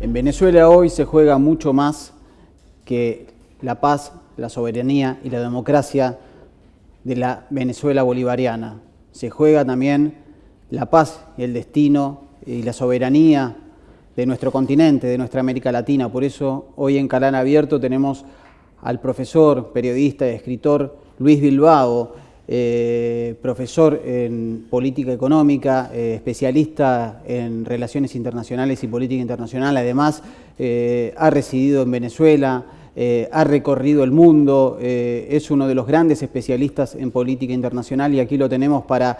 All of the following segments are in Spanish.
En Venezuela hoy se juega mucho más que la paz, la soberanía y la democracia de la Venezuela bolivariana. Se juega también la paz y el destino y la soberanía de nuestro continente, de nuestra América Latina. Por eso hoy en Canal Abierto tenemos al profesor, periodista y escritor Luis Bilbao, eh, profesor en política económica, eh, especialista en relaciones internacionales y política internacional. Además, eh, ha residido en Venezuela, ha recorrido el mundo, es uno de los grandes especialistas en política internacional y aquí lo tenemos para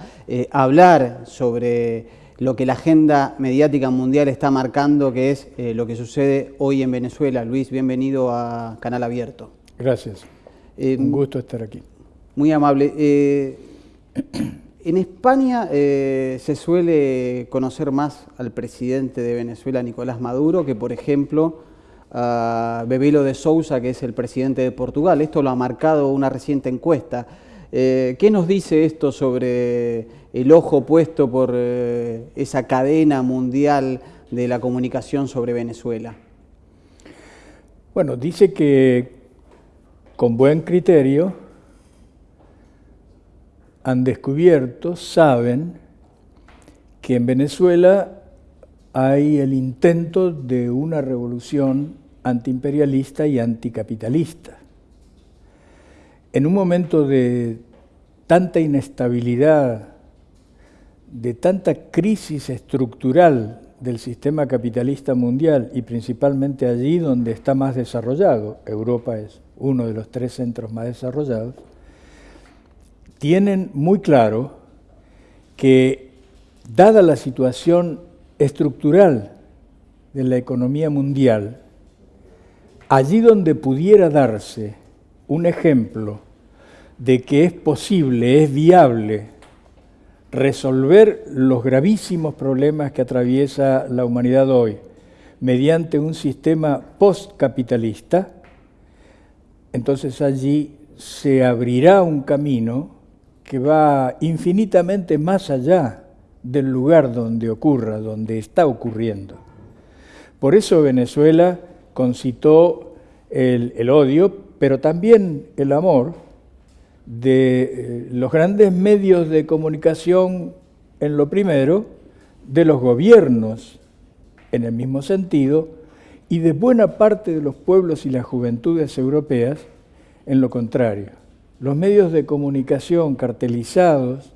hablar sobre lo que la agenda mediática mundial está marcando, que es lo que sucede hoy en Venezuela. Luis, bienvenido a Canal Abierto. Gracias. Un gusto estar aquí. Muy amable. Eh, en España eh, se suele conocer más al presidente de Venezuela, Nicolás Maduro, que por ejemplo a Bebelo de Sousa, que es el presidente de Portugal. Esto lo ha marcado una reciente encuesta. Eh, ¿Qué nos dice esto sobre el ojo puesto por esa cadena mundial de la comunicación sobre Venezuela? Bueno, dice que con buen criterio han descubierto, saben, que en Venezuela hay el intento de una revolución antiimperialista y anticapitalista. En un momento de tanta inestabilidad, de tanta crisis estructural del sistema capitalista mundial y principalmente allí donde está más desarrollado, Europa es uno de los tres centros más desarrollados, tienen muy claro que, dada la situación estructural de la economía mundial, allí donde pudiera darse un ejemplo de que es posible, es viable resolver los gravísimos problemas que atraviesa la humanidad hoy mediante un sistema postcapitalista, entonces allí se abrirá un camino que va infinitamente más allá del lugar donde ocurra, donde está ocurriendo. Por eso Venezuela concitó el, odio, pero también el amor de eh, los grandes medios de comunicación en lo primero, de los gobiernos en el mismo sentido, y de buena parte de los pueblos y las juventudes europeas en lo contrario los medios de comunicación cartelizados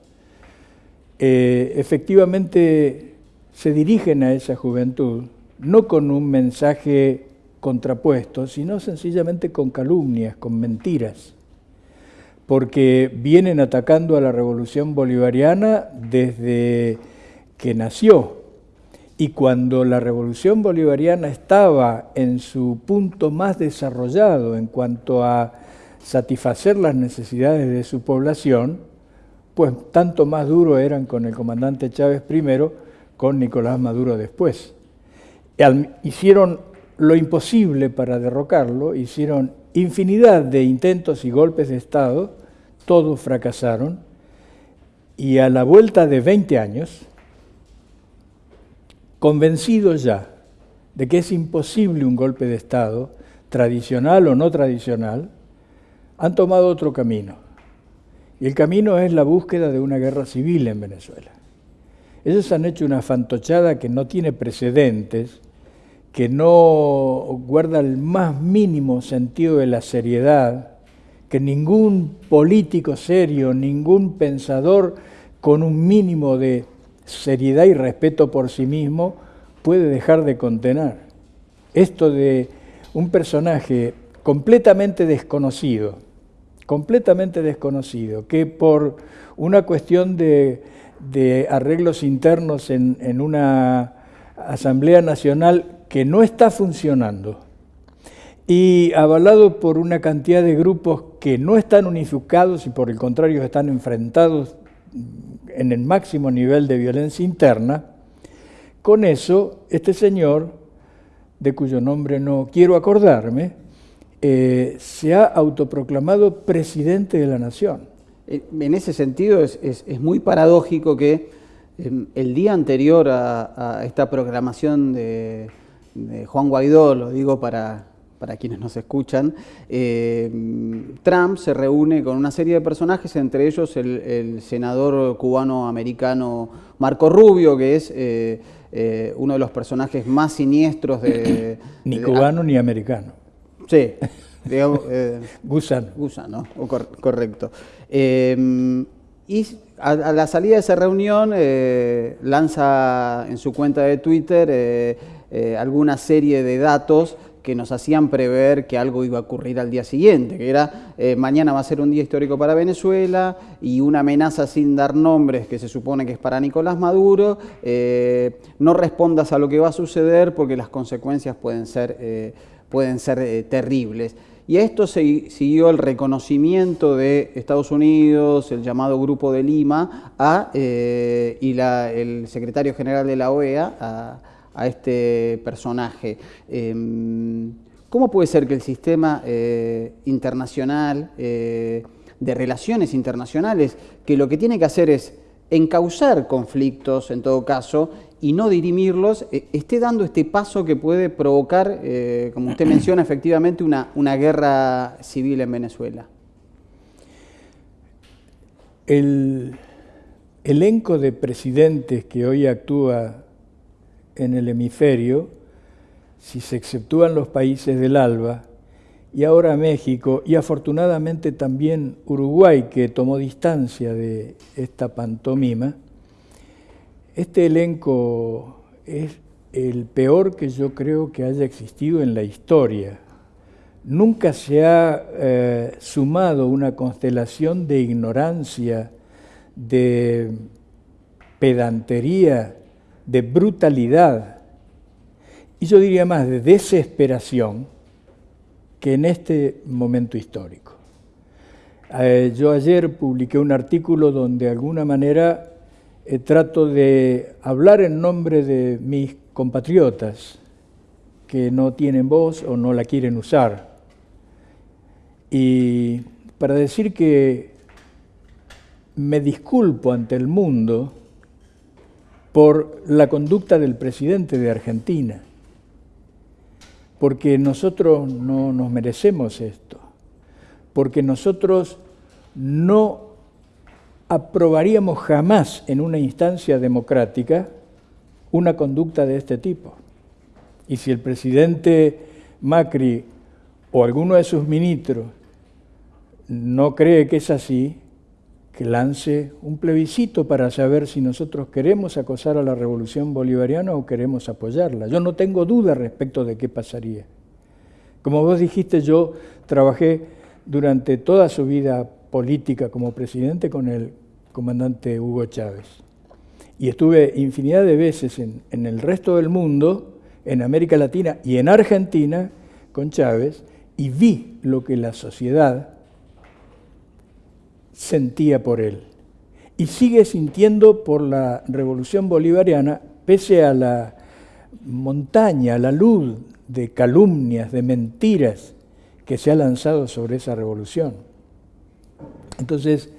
eh, efectivamente se dirigen a esa juventud, no con un mensaje contrapuesto, sino sencillamente con calumnias, con mentiras, porque vienen atacando a la revolución bolivariana desde que nació. Y cuando la revolución bolivariana estaba en su punto más desarrollado en cuanto a satisfacer las necesidades de su población, pues tanto más duro eran con el comandante Chávez primero, con Nicolás Maduro después. Hicieron lo imposible para derrocarlo, hicieron infinidad de intentos y golpes de Estado, todos fracasaron, y a la vuelta de 20 años, convencidos ya de que es imposible un golpe de Estado, tradicional o no tradicional, han tomado otro camino. Y el camino es la búsqueda de una guerra civil en Venezuela. Ellos han hecho una fantochada que no tiene precedentes, que no guarda el más mínimo sentido de la seriedad, que ningún político serio, ningún pensador con un mínimo de seriedad y respeto por sí mismo puede dejar de contener. Esto de un personaje completamente desconocido, completamente desconocido, que por una cuestión de, arreglos internos en, una Asamblea Nacional que no está funcionando y avalado por una cantidad de grupos que no están unificados y por el contrario están enfrentados en el máximo nivel de violencia interna, con eso este señor, de cuyo nombre no quiero acordarme, eh, se ha autoproclamado presidente de la nación. En ese sentido es, muy paradójico que em, el día anterior a, esta proclamación de, Juan Guaidó, lo digo para, para quienes nos escuchan, eh, Trump se reúne con una serie de personajes, entre ellos el, senador cubano-americano Marco Rubio, que es eh, eh, uno de los personajes más siniestros de... ni cubano ni americano. Sí. Digamos, Gusano. Gusano, correcto. y a, la salida de esa reunión lanza en su cuenta de Twitter alguna serie de datos que nos hacían prever que algo iba a ocurrir al día siguiente, que era eh, mañana va a ser un día histórico para Venezuela y una amenaza sin dar nombres que se supone que es para Nicolás Maduro, eh, no respondas a lo que va a suceder porque las consecuencias pueden ser, eh, pueden ser terribles. Y a esto se, siguió el reconocimiento de Estados Unidos, el llamado Grupo de Lima, a, y el secretario general de la OEA, a, a este personaje. Em, ¿Cómo puede ser que el sistema eh, internacional, eh, de relaciones internacionales, que lo que tiene que hacer es encauzar conflictos en todo caso y no dirimirlos, eh, esté dando este paso que puede provocar, como usted menciona, efectivamente una, una guerra civil en Venezuela? El elenco de presidentes que hoy actúa en el hemisferio, si se exceptúan los países del ALBA, y ahora México, y afortunadamente también Uruguay, que tomó distancia de esta pantomima, este elenco es el peor que yo creo que haya existido en la historia. Nunca se ha eh, sumado una constelación de ignorancia, de pedantería, de brutalidad y yo diría más de desesperación que en este momento histórico. Eh, yo ayer publiqué un artículo donde de alguna manera eh, trato de hablar en nombre de mis compatriotas que no tienen voz o no la quieren usar. Y para decir que me disculpo ante el mundo por la conducta del presidente de Argentina, porque nosotros no nos merecemos esto, porque nosotros no aprobaríamos jamás en una instancia democrática una conducta de este tipo. Y si el presidente Macri o alguno de sus ministros no cree que es así, que lance un plebiscito para saber si nosotros queremos acosar a la revolución bolivariana o queremos apoyarla. Yo no tengo duda respecto de qué pasaría. Como vos dijiste, yo trabajé durante toda su vida política como presidente con el comandante Hugo Chávez. Y estuve infinidad de veces en, el resto del mundo, en América Latina y en Argentina con Chávez, y vi lo que la sociedad sentía por él y sigue sintiendo por la revolución bolivariana, pese a la montaña, la luz de calumnias, de mentiras que se ha lanzado sobre esa revolución. Entonces,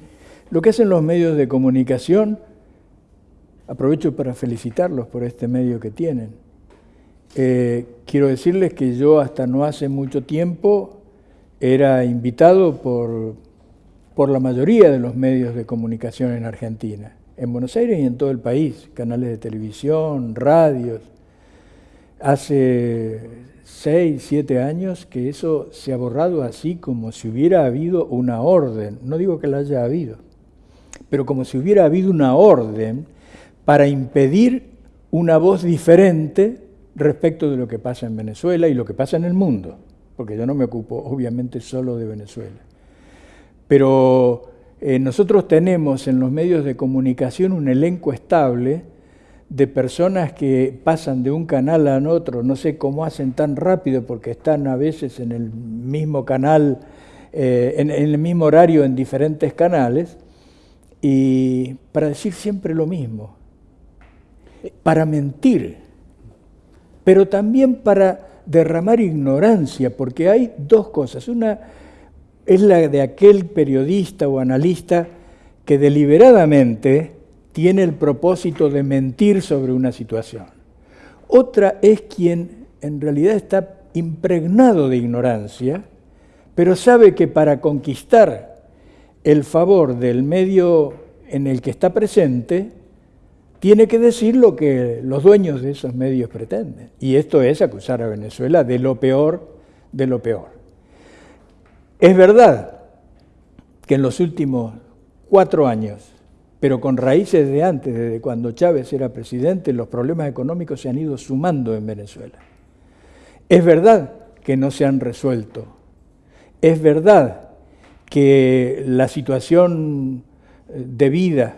lo que hacen los medios de comunicación, aprovecho para felicitarlos por este medio que tienen. Eh, quiero decirles que yo hasta no hace mucho tiempo era invitado por por la mayoría de los medios de comunicación en Argentina, en Buenos Aires y en todo el país, canales de televisión, radios. Hace seis, siete años que eso se ha borrado así como si hubiera habido una orden, no digo que la haya habido, pero como si hubiera habido una orden para impedir una voz diferente respecto de lo que pasa en Venezuela y lo que pasa en el mundo, porque yo no me ocupo obviamente solo de Venezuela. Pero eh, nosotros tenemos en los medios de comunicación un elenco estable de personas que pasan de un canal a otro, no sé cómo hacen tan rápido porque están a veces en el mismo canal, eh, en, el mismo horario en diferentes canales, y para decir siempre lo mismo, para mentir, pero también para derramar ignorancia, porque hay dos cosas. Una, es la de aquel periodista o analista que deliberadamente tiene el propósito de mentir sobre una situación. Otra es quien en realidad está impregnado de ignorancia, pero sabe que para conquistar el favor del medio en el que está presente, tiene que decir lo que los dueños de esos medios pretenden. Y esto es acusar a Venezuela de lo peor de lo peor. Es verdad que en los últimos cuatro años, pero con raíces de antes, desde cuando Chávez era presidente, los problemas económicos se han ido sumando en Venezuela. Es verdad que no se han resuelto. Es verdad que la situación de vida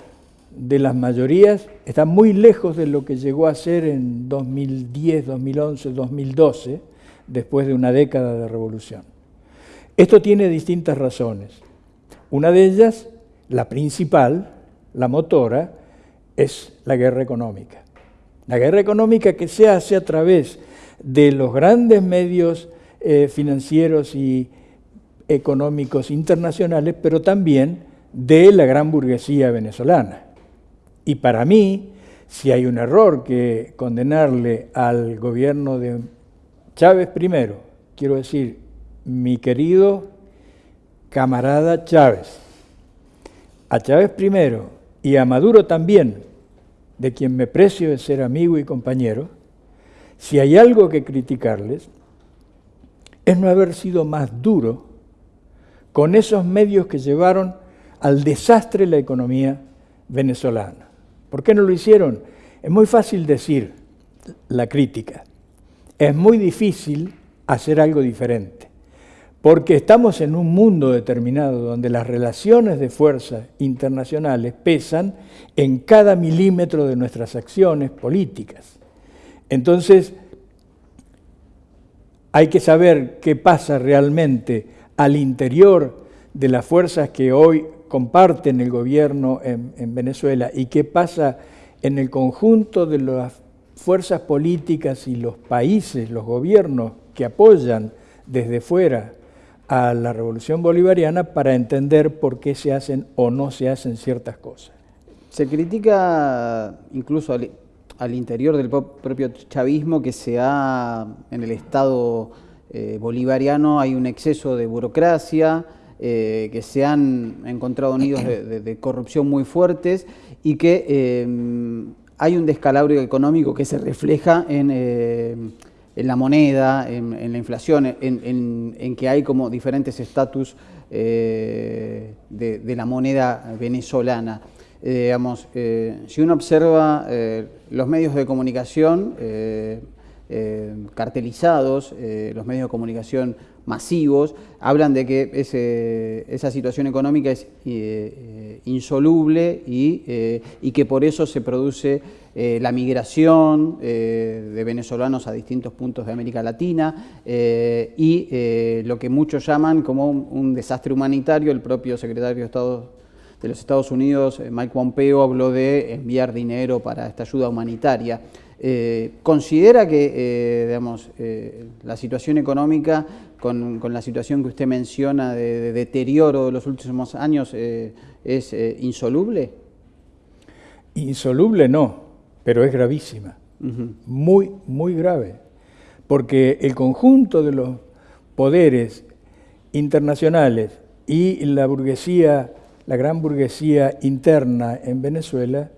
de las mayorías está muy lejos de lo que llegó a ser en 2010, 2011, 2012, después de una década de revolución. Esto tiene distintas razones. Una de ellas, la principal, la motora, es la guerra económica. La guerra económica que se hace a través de los grandes medios eh, financieros y económicos internacionales, pero también de la gran burguesía venezolana. Y para mí, si hay un error que condenarle al gobierno de Chávez primero, quiero decir, mi querido camarada Chávez, a Chávez primero y a Maduro también, de quien me precio de ser amigo y compañero, si hay algo que criticarles, es no haber sido más duro con esos medios que llevaron al desastre la economía venezolana. ¿Por qué no lo hicieron? Es muy fácil decir la crítica, es muy difícil hacer algo diferente, porque estamos en un mundo determinado donde las relaciones de fuerza internacionales pesan en cada milímetro de nuestras acciones políticas. Entonces, hay que saber qué pasa realmente al interior de las fuerzas que hoy comparten el gobierno en, Venezuela y qué pasa en el conjunto de las fuerzas políticas y los países, los gobiernos que apoyan desde fuera a la revolución bolivariana para entender por qué se hacen o no se hacen ciertas cosas. Se critica incluso al, interior del propio chavismo que se ha, en el Estado eh, bolivariano hay un exceso de burocracia, eh, que se han encontrado nidos de, corrupción muy fuertes y que eh, hay un descalabro económico que se refleja en, eh, la moneda, en, la inflación, en, que hay como diferentes estatus de, la moneda venezolana. digamos, si uno observa los medios de comunicación cartelizados, los medios de comunicación masivos, hablan de que esa situación económica es eh, eh, insoluble eh, y, que por eso se produce la migración de venezolanos a distintos puntos de América Latina y lo que muchos llaman como un, desastre humanitario. El propio secretario de Estado de los Estados Unidos, Mike Pompeo, habló de enviar dinero para esta ayuda humanitaria. ¿Considera que digamos, la situación económica con, la situación que usted menciona de, deterioro de los últimos años eh, es eh, insoluble? Insoluble no, pero es gravísima, muy, muy grave, porque el conjunto de los poderes internacionales y la burguesía, la gran burguesía interna en Venezuela,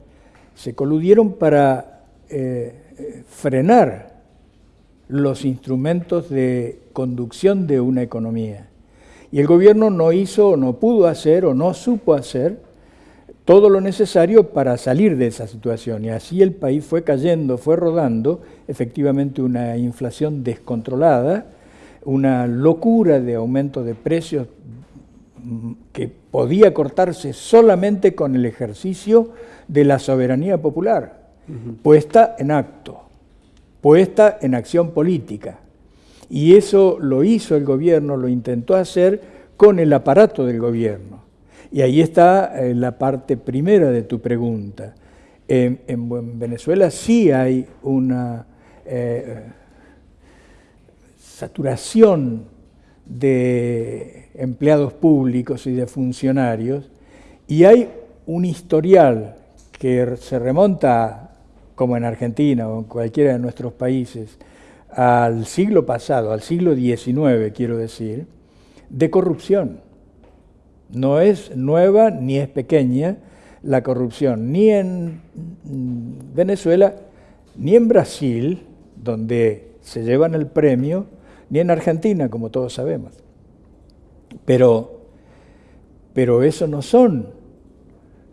se coludieron para eh, frenar los instrumentos de conducción de una economía. Y el gobierno no hizo, o no pudo hacer, o no supo hacer todo lo necesario para salir de esa situación. Y así el país fue cayendo, fue rodando, efectivamente una inflación descontrolada, una locura de aumento de precios que podía cortarse solamente con el ejercicio de la soberanía popular, puesta en acto puesta en acción política. Y eso lo hizo el gobierno, lo intentó hacer con el aparato del gobierno. Y ahí está eh, la parte primera de tu pregunta. En, Venezuela sí hay una eh, saturación de empleados públicos y de funcionarios y hay un historial que se remonta como en Argentina o en cualquiera de nuestros países, al siglo pasado, al siglo XIX, quiero decir, de corrupción. No es nueva ni es pequeña la corrupción, ni en Venezuela, ni en Brasil, donde se llevan el premio, ni en Argentina, como todos sabemos. Pero, pero eso no son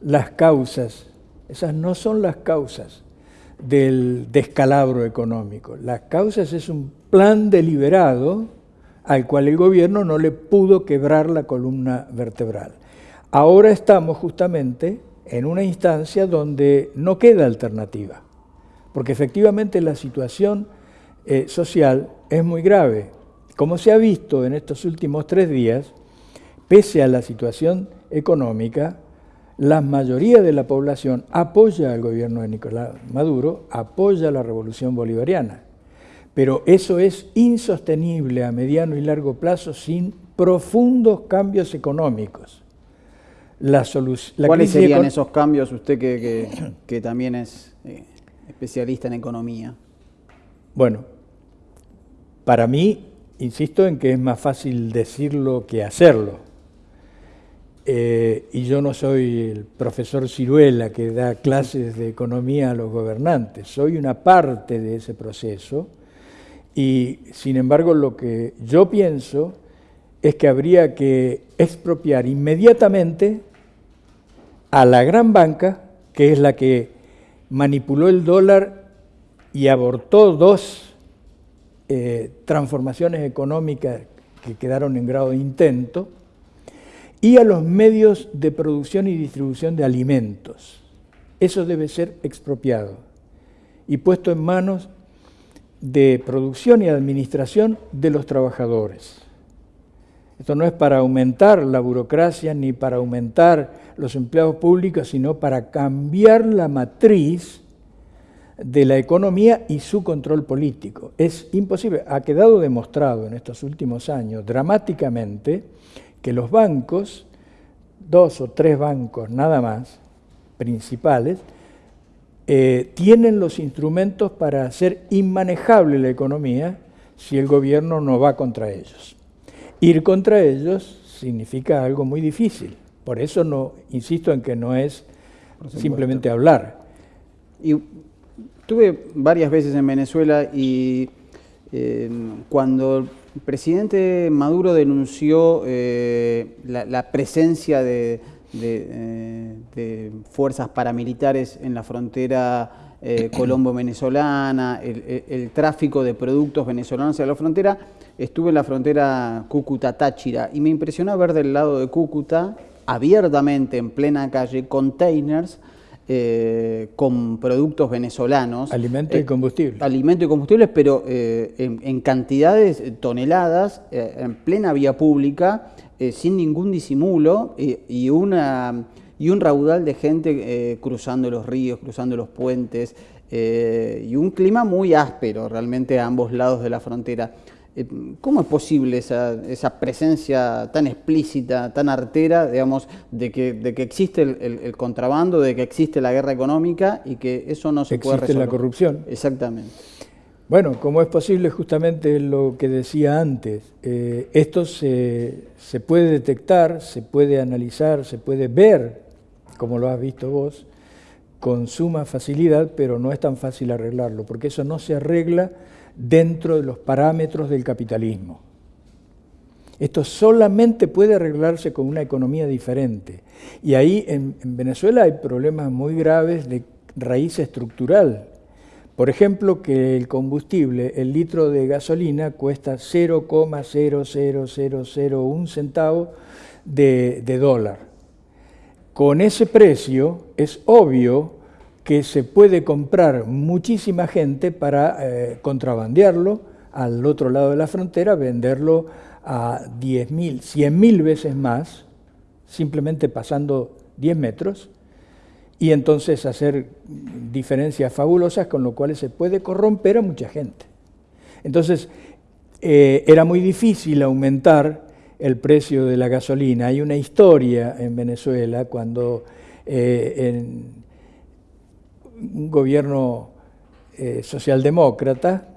las causas, esas no son las causas del descalabro económico. Las causas es un plan deliberado al cual el gobierno no le pudo quebrar la columna vertebral. Ahora estamos justamente en una instancia donde no queda alternativa, porque efectivamente la situación eh, social es muy grave. Como se ha visto en estos últimos tres días, pese a la situación económica, la mayoría de la población apoya al gobierno de Nicolás Maduro, apoya la revolución bolivariana. Pero eso es insostenible a mediano y largo plazo sin profundos cambios económicos. La ¿Cuáles serían esos cambios, usted que, también es eh, especialista en economía? Bueno, para mí, insisto en que es más fácil decirlo que hacerlo. Eh, y yo no soy el profesor Ciruela que da clases de economía a los gobernantes, soy una parte de ese proceso. Y sin embargo lo que yo pienso es que habría que expropiar inmediatamente a la gran banca, que es la que manipuló el dólar y abortó dos eh, transformaciones económicas que quedaron en grado de intento, y a los medios de producción y distribución de alimentos. Eso debe ser expropiado y puesto en manos de producción y administración de los trabajadores. Esto no es para aumentar la burocracia ni para aumentar los empleados públicos, sino para cambiar la matriz de la economía y su control político. Es imposible, ha quedado demostrado en estos últimos años dramáticamente que los bancos, dos o tres bancos nada más, principales, eh, tienen los instrumentos para hacer inmanejable la economía si el gobierno no va contra ellos. Ir contra ellos significa algo muy difícil. Por eso no insisto en que no es simplemente hablar. Y estuve varias veces en Venezuela y eh, cuando el presidente Maduro denunció eh, la, presencia de, eh, fuerzas paramilitares en la frontera eh, colombo-venezolana, el, tráfico de productos venezolanos hacia la frontera. Estuve en la frontera Cúcuta-Táchira y me impresionó ver del lado de Cúcuta, abiertamente en plena calle, containers eh, con productos venezolanos. Alimentos y eh, combustibles. Alimentos y combustibles, pero eh, en, cantidades, toneladas, en plena vía pública, sin ningún disimulo y, una, y un raudal de gente cruzando los ríos, cruzando los puentes, y un clima muy áspero realmente a ambos lados de la frontera. Eh, ¿Cómo es posible esa, presencia tan explícita, tan artera, digamos, de que, de que existe el, contrabando, de que existe la guerra económica y que eso no se puede resolver? Existe la corrupción. Exactamente. Bueno, ¿cómo es posible justamente lo que decía antes, eh, esto se, se puede detectar, se puede analizar, se puede ver, como lo has visto vos, con suma facilidad, pero no es tan fácil arreglarlo, porque eso no se arregla dentro de los parámetros del capitalismo. Esto solamente puede arreglarse con una economía diferente. Y ahí en, Venezuela hay problemas muy graves de raíz estructural. Por ejemplo, que el combustible, el litro de gasolina, cuesta 0,00001 centavo de, de dólar. Con ese precio es obvio que se puede comprar muchísima gente para eh, contrabandearlo al otro lado de la frontera, venderlo a 10.000, 100.000 veces más, simplemente pasando 10 metros, y entonces hacer diferencias fabulosas con lo cual se puede corromper a mucha gente. Entonces, eh, era muy difícil aumentar el precio de la gasolina. Hay una historia en Venezuela cuando eh, en, un gobierno eh, socialdemócrata,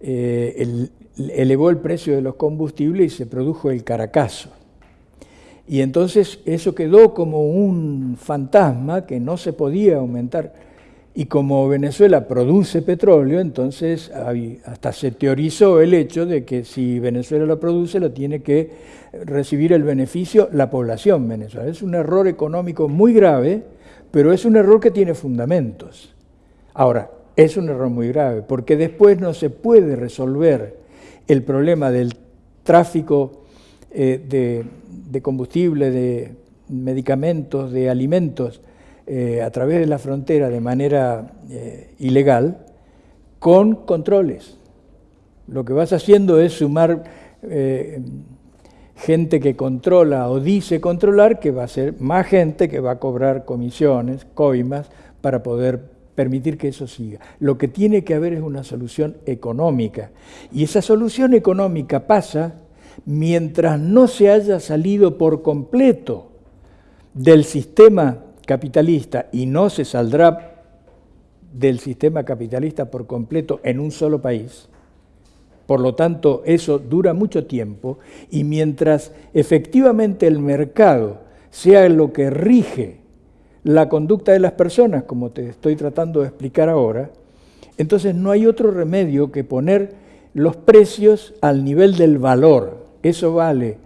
eh, elevó el precio de los combustibles y se produjo el caracazo. Y entonces eso quedó como un fantasma que no se podía aumentar. Y como Venezuela produce petróleo, entonces hasta se teorizó el hecho de que si Venezuela lo produce, lo tiene que recibir el beneficio la población venezolana. Es un error económico muy grave, pero es un error que tiene fundamentos. Ahora, es un error muy grave, porque después no se puede resolver el problema del tráfico eh, de, de combustible, de medicamentos, de alimentos eh, a través de la frontera de manera eh, ilegal con controles. Lo que vas haciendo es sumar eh, gente que controla o dice controlar, que va a ser más gente que va a cobrar comisiones, coimas, para poder permitir que eso siga. Lo que tiene que haber es una solución económica. Y esa solución económica pasa mientras no se haya salido por completo del sistema capitalista y no se saldrá del sistema capitalista por completo en un solo país, por lo tanto eso dura mucho tiempo y mientras efectivamente el mercado sea lo que rige la conducta de las personas, como te estoy tratando de explicar ahora, entonces no hay otro remedio que poner los precios al nivel del valor, eso vale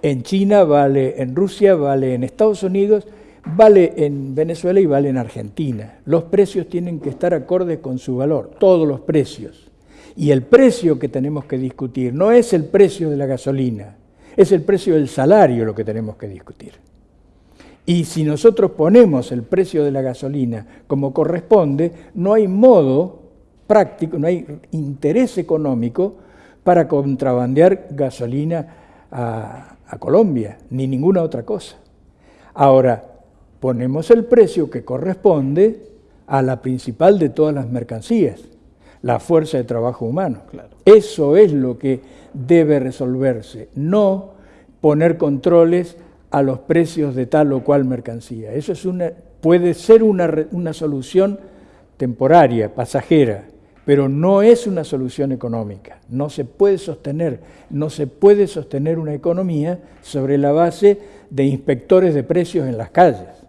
en China, vale en Rusia, vale en Estados Unidos, vale en Venezuela y vale en Argentina. Los precios tienen que estar acordes con su valor, todos los precios. Y el precio que tenemos que discutir no es el precio de la gasolina, es el precio del salario lo que tenemos que discutir. Y si nosotros ponemos el precio de la gasolina como corresponde, no hay modo práctico, no hay interés económico para contrabandear gasolina a, Colombia, ni ninguna otra cosa. Ahora, ponemos el precio que corresponde a la principal de todas las mercancías, la fuerza de trabajo humano. Eso es lo que debe resolverse, no poner controles a los precios de tal o cual mercancía. Eso es una, puede ser una, una solución temporaria, pasajera, pero no es una solución económica. No se puede sostener, no se puede sostener una economía sobre la base de inspectores de precios en las calles.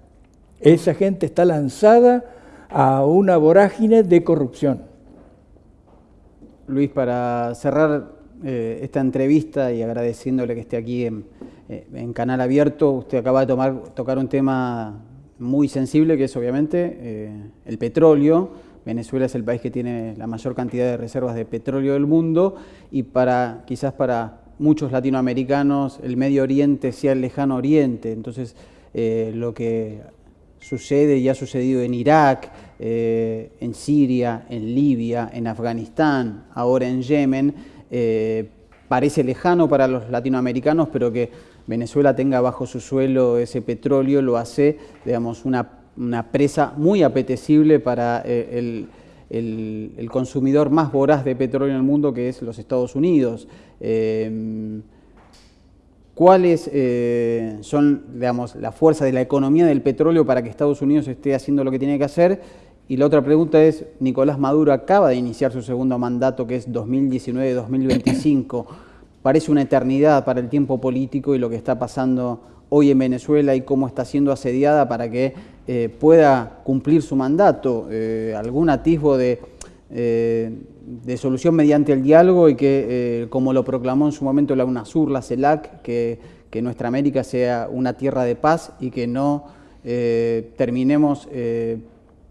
Esa gente está lanzada a una vorágine de corrupción. Luis, para cerrar eh, esta entrevista y agradeciéndole que esté aquí en, eh, Canal Abierto, usted acaba de tocar un tema muy sensible, que es obviamente eh, el petróleo Venezuela es el país que tiene la mayor cantidad de reservas de petróleo del mundo y para quizás para muchos latinoamericanos el Medio Oriente sea el lejano Oriente. Entonces, lo que sucede y ha sucedido en Irak, eh, en Siria, en Libia, en Afganistán, ahora en Yemen, eh, parece lejano para los latinoamericanos, pero que Venezuela tenga bajo su suelo ese petróleo lo hace, digamos, una una presa muy apetecible para eh, el, consumidor más voraz de petróleo en el mundo, que es los Estados Unidos. ¿Cuáles eh, son, digamos, la fuerza de la economía del petróleo para que Estados Unidos esté haciendo lo que tiene que hacer? Y la otra pregunta es, Nicolás Maduro acaba de iniciar su segundo mandato, que es 2019-2025. Parece una eternidad para el tiempo político y lo que está pasando hoy en Venezuela y cómo está siendo asediada para que eh, pueda cumplir su mandato, eh, algún atisbo de, eh, de, solución mediante el diálogo y que, como lo proclamó en su momento la UNASUR, la CELAC, que, que nuestra América sea una tierra de paz y que no terminemos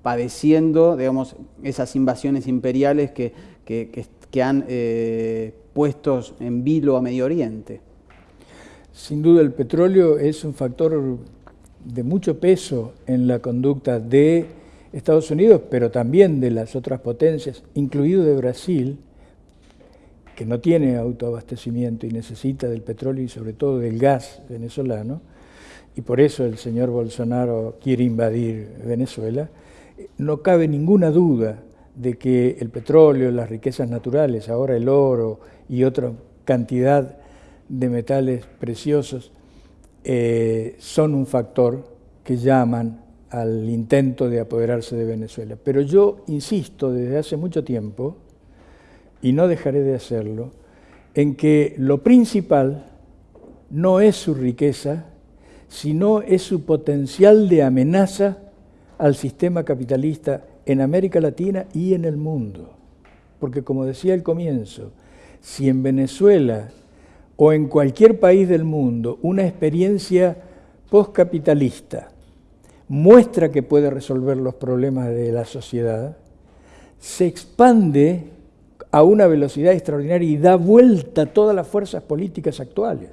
padeciendo digamos, esas invasiones imperiales que, que, que han puesto en vilo a Medio Oriente. Sin duda el petróleo es un factor de mucho peso en la conducta de Estados Unidos, pero también de las otras potencias, incluido de Brasil, que no tiene autoabastecimiento y necesita del petróleo y sobre todo del gas venezolano, y por eso el señor Bolsonaro quiere invadir Venezuela, no cabe ninguna duda de que el petróleo, las riquezas naturales, ahora el oro y otra cantidad de metales preciosos eh, son un factor que llaman al intento de apoderarse de Venezuela. Pero yo insisto desde hace mucho tiempo y no dejaré de hacerlo, en que lo principal no es su riqueza, sino es su potencial de amenaza al sistema capitalista en América Latina y en el mundo. Porque como decía al comienzo, si en Venezuela o en cualquier país del mundo una experiencia postcapitalista muestra que puede resolver los problemas de la sociedad, se expande a una velocidad extraordinaria y da vuelta a todas las fuerzas políticas actuales.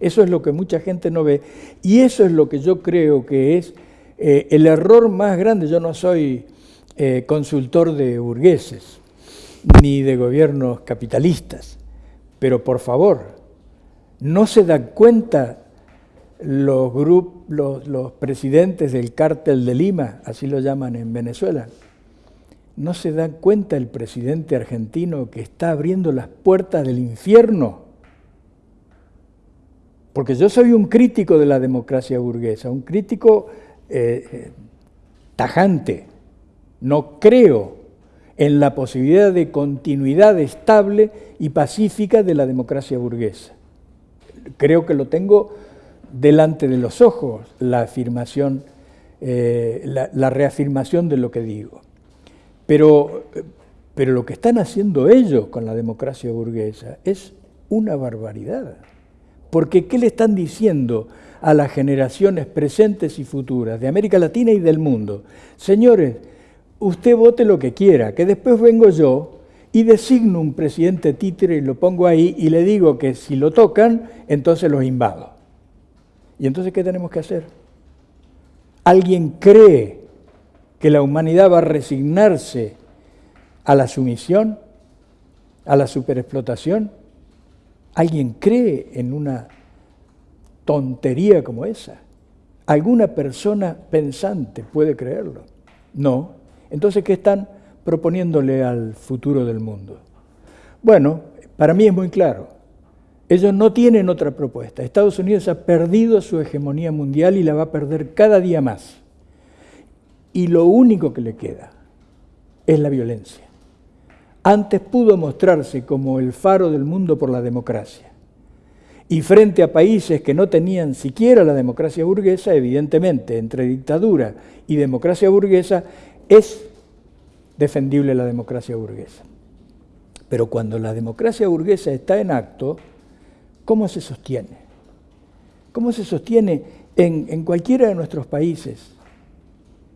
Eso es lo que mucha gente no ve y eso es lo que yo creo que es eh, el error más grande. Yo no soy eh, consultor de burgueses ni de gobiernos capitalistas, pero por favor, no se dan cuenta los, los, presidentes del cártel de Lima, así lo llaman en Venezuela, ¿No se da cuenta el presidente argentino que está abriendo las puertas del infierno? Porque yo soy un crítico de la democracia burguesa, un crítico eh, eh, tajante. No creo en la posibilidad de continuidad estable y pacífica de la democracia burguesa. Creo que lo tengo delante de los ojos, la afirmación, eh, la reafirmación de lo que digo. Pero, pero lo que están haciendo ellos con la democracia burguesa es una barbaridad. Porque ¿qué le están diciendo a las generaciones presentes y futuras de América Latina y del mundo? Señores, usted vote lo que quiera, que después vengo yo y designo un presidente títere y lo pongo ahí y le digo que si lo tocan, entonces los invado. ¿Y entonces qué tenemos que hacer? ¿Alguien cree que la humanidad va a resignarse a la sumisión, a la superexplotación? ¿Alguien cree en una tontería como esa? ¿Alguna persona pensante puede creerlo? No. Entonces, ¿qué están proponiéndole al futuro del mundo? Bueno, para mí es muy claro. Ellos no tienen otra propuesta. Estados Unidos ha perdido su hegemonía mundial y la va a perder cada día más y lo único que le queda es la violencia. Antes pudo mostrarse como el faro del mundo por la democracia. Y frente a países que no tenían siquiera la democracia burguesa, evidentemente entre dictadura y democracia burguesa es defendible la democracia burguesa. Pero cuando la democracia burguesa está en acto, ¿cómo se sostiene? ¿Cómo se sostiene en, en cualquiera de nuestros países?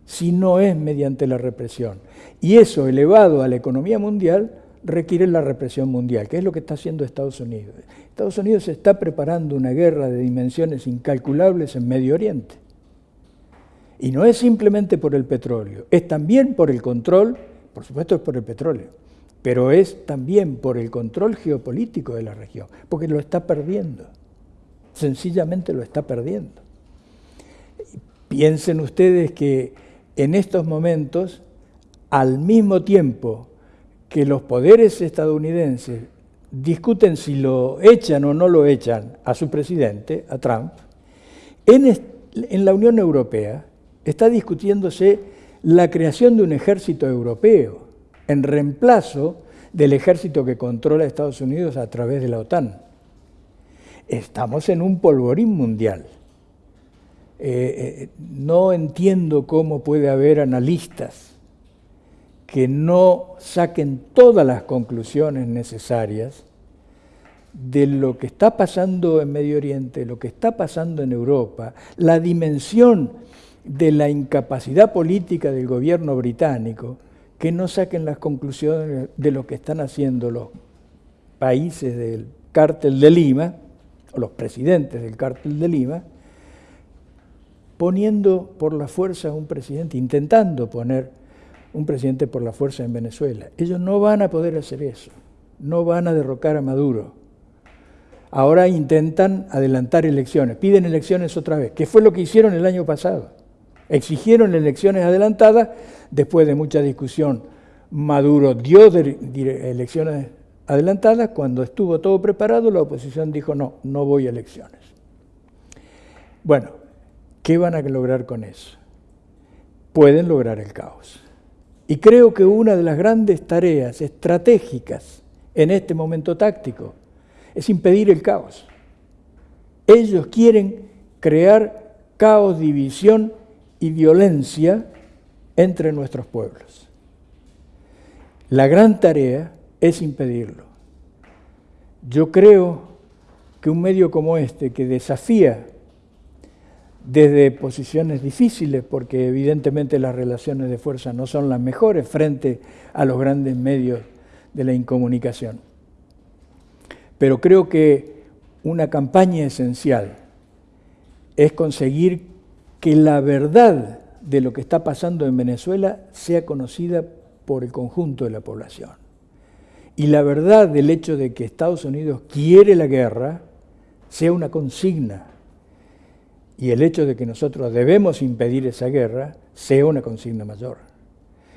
si no es mediante la represión. Y eso elevado a la economía mundial requiere la represión mundial, que es lo que está haciendo Estados Unidos. Estados Unidos está preparando una guerra de dimensiones incalculables en Medio Oriente. Y no es simplemente por el petróleo, es también por el control, por supuesto es por el petróleo, pero es también por el control geopolítico de la región, porque lo está perdiendo, sencillamente lo está perdiendo. Piensen ustedes que en estos momentos, al mismo tiempo que los poderes estadounidenses discuten si lo echan o no lo echan a su presidente, a Trump, en, la Unión Europea está discutiéndose la creación de un ejército europeo en reemplazo del ejército que controla Estados Unidos a través de la OTAN. Estamos en un polvorín mundial. Eh, eh, no entiendo cómo puede haber analistas que no saquen todas las conclusiones necesarias de lo que está pasando en Medio Oriente, lo que está pasando en Europa, la dimensión de la incapacidad política del gobierno británico, que no saquen las conclusiones de lo que están haciendo los países del cártel de Lima, o los presidentes del cártel de Lima, poniendo por la fuerza un presidente, intentando poner un presidente por la fuerza en Venezuela. Ellos no van a poder hacer eso, no van a derrocar a Maduro. Ahora intentan adelantar elecciones, piden elecciones otra vez, que fue lo que hicieron el año pasado. Exigieron elecciones adelantadas, después de mucha discusión, Maduro dio elecciones adelantadas, cuando estuvo todo preparado, la oposición dijo no, no voy a elecciones. Bueno, ¿Qué van a lograr con eso? Pueden lograr el caos. Y creo que una de las grandes tareas estratégicas en este momento táctico, es impedir el caos. Ellos quieren crear caos, división y violencia entre nuestros pueblos. La gran tarea es impedirlo. Yo creo que un medio como este, que desafía desde posiciones difíciles, porque evidentemente las relaciones de fuerza no son las mejores frente a los grandes medios de la incomunicación. Pero creo que una campaña esencial es conseguir que la verdad de lo que está pasando en Venezuela sea conocida por el conjunto de la población. Y la verdad del hecho de que Estados Unidos quiere la guerra sea una consigna y el hecho de que nosotros debemos impedir esa guerra sea una consigna mayor.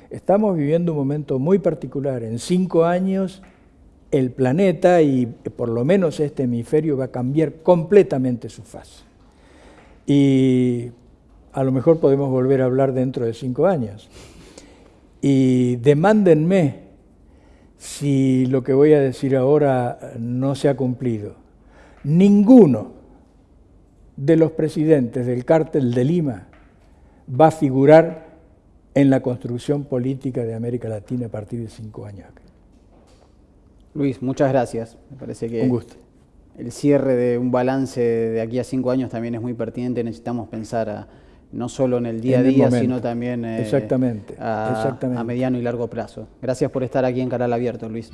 Estamos viviendo un momento muy particular. En cinco años el planeta y por lo menos este hemisferio va a cambiar completamente su faz. Y a lo mejor podemos volver a hablar dentro de cinco años. Y demándenme si lo que voy a decir ahora no se ha cumplido. Ninguno de los presidentes del cártel de Lima va a figurar en la construcción política de América Latina a partir de cinco años. Luis, muchas gracias. Me parece que un gusto. el cierre de un balance de aquí a cinco años también es muy pertinente. Necesitamos pensar no solo en el día a día, sino también eh, exactamente, a, exactamente. a mediano y largo plazo. Gracias por estar aquí en Canal Abierto, Luis.